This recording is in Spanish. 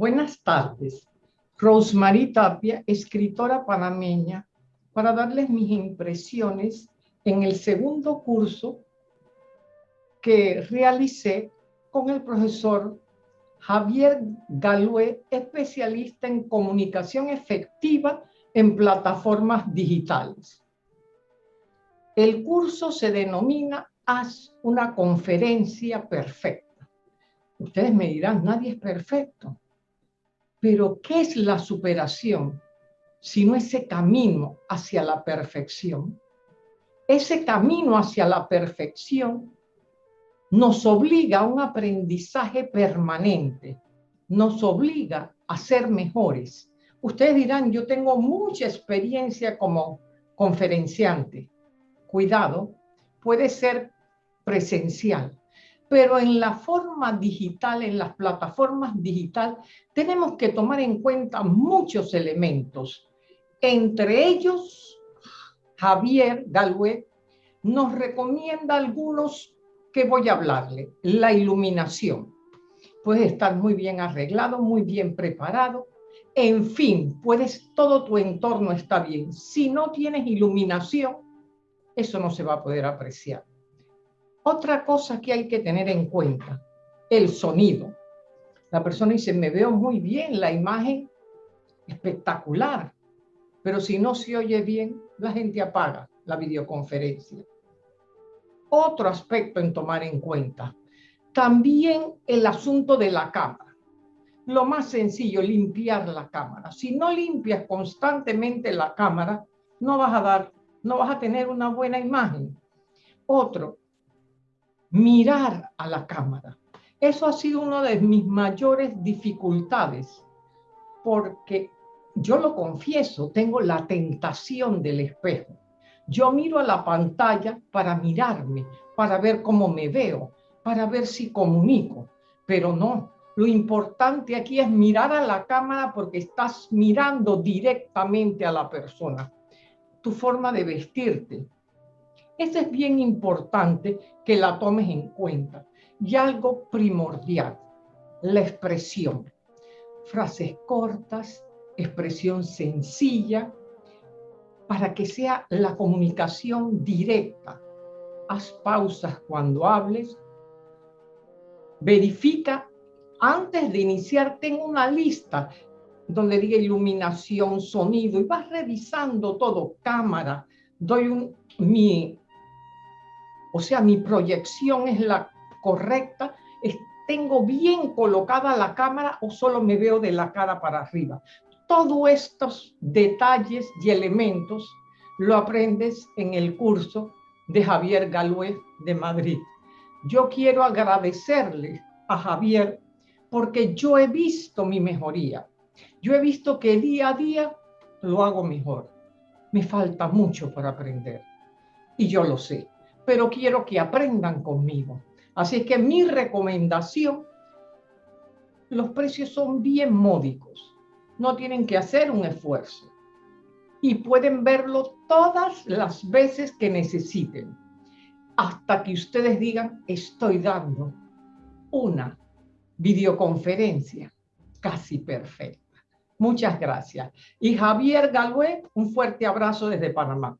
Buenas tardes. Rosemary Tapia, escritora panameña, para darles mis impresiones en el segundo curso que realicé con el profesor Javier Galué, especialista en comunicación efectiva en plataformas digitales. El curso se denomina Haz una conferencia perfecta. Ustedes me dirán, nadie es perfecto. Pero ¿qué es la superación? Sino ese camino hacia la perfección. Ese camino hacia la perfección nos obliga a un aprendizaje permanente, nos obliga a ser mejores. Ustedes dirán, yo tengo mucha experiencia como conferenciante. Cuidado, puede ser presencial, pero en la forma digital, en las plataformas digital, tenemos que tomar en cuenta muchos elementos. Entre ellos, Javier Galuet nos recomienda algunos que voy a hablarle. La iluminación. Puedes estar muy bien arreglado, muy bien preparado. En fin, puedes, todo tu entorno está bien. Si no tienes iluminación, eso no se va a poder apreciar. Otra cosa que hay que tener en cuenta, el sonido. La persona dice, me veo muy bien, la imagen espectacular, pero si no se oye bien, la gente apaga la videoconferencia. Otro aspecto en tomar en cuenta, también el asunto de la cámara. Lo más sencillo, limpiar la cámara. Si no limpias constantemente la cámara, no vas a dar, no vas a tener una buena imagen. Otro, mirar a la cámara. Eso ha sido una de mis mayores dificultades, porque yo lo confieso, tengo la tentación del espejo. Yo miro a la pantalla para mirarme, para ver cómo me veo, para ver si comunico, pero no. Lo importante aquí es mirar a la cámara porque estás mirando directamente a la persona. Tu forma de vestirte, eso es bien importante que la tomes en cuenta. Y algo primordial, la expresión. Frases cortas, expresión sencilla, para que sea la comunicación directa. Haz pausas cuando hables. Verifica antes de iniciar, tengo una lista donde diga iluminación, sonido, y vas revisando todo, cámara, doy un, mi o sea, mi proyección es la correcta, tengo bien colocada la cámara o solo me veo de la cara para arriba. Todos estos detalles y elementos lo aprendes en el curso de Javier Galué de Madrid. Yo quiero agradecerle a Javier porque yo he visto mi mejoría. Yo he visto que día a día lo hago mejor. Me falta mucho para aprender y yo lo sé pero quiero que aprendan conmigo. Así que mi recomendación, los precios son bien módicos, no tienen que hacer un esfuerzo y pueden verlo todas las veces que necesiten, hasta que ustedes digan, estoy dando una videoconferencia casi perfecta. Muchas gracias. Y Javier Galué, un fuerte abrazo desde Panamá.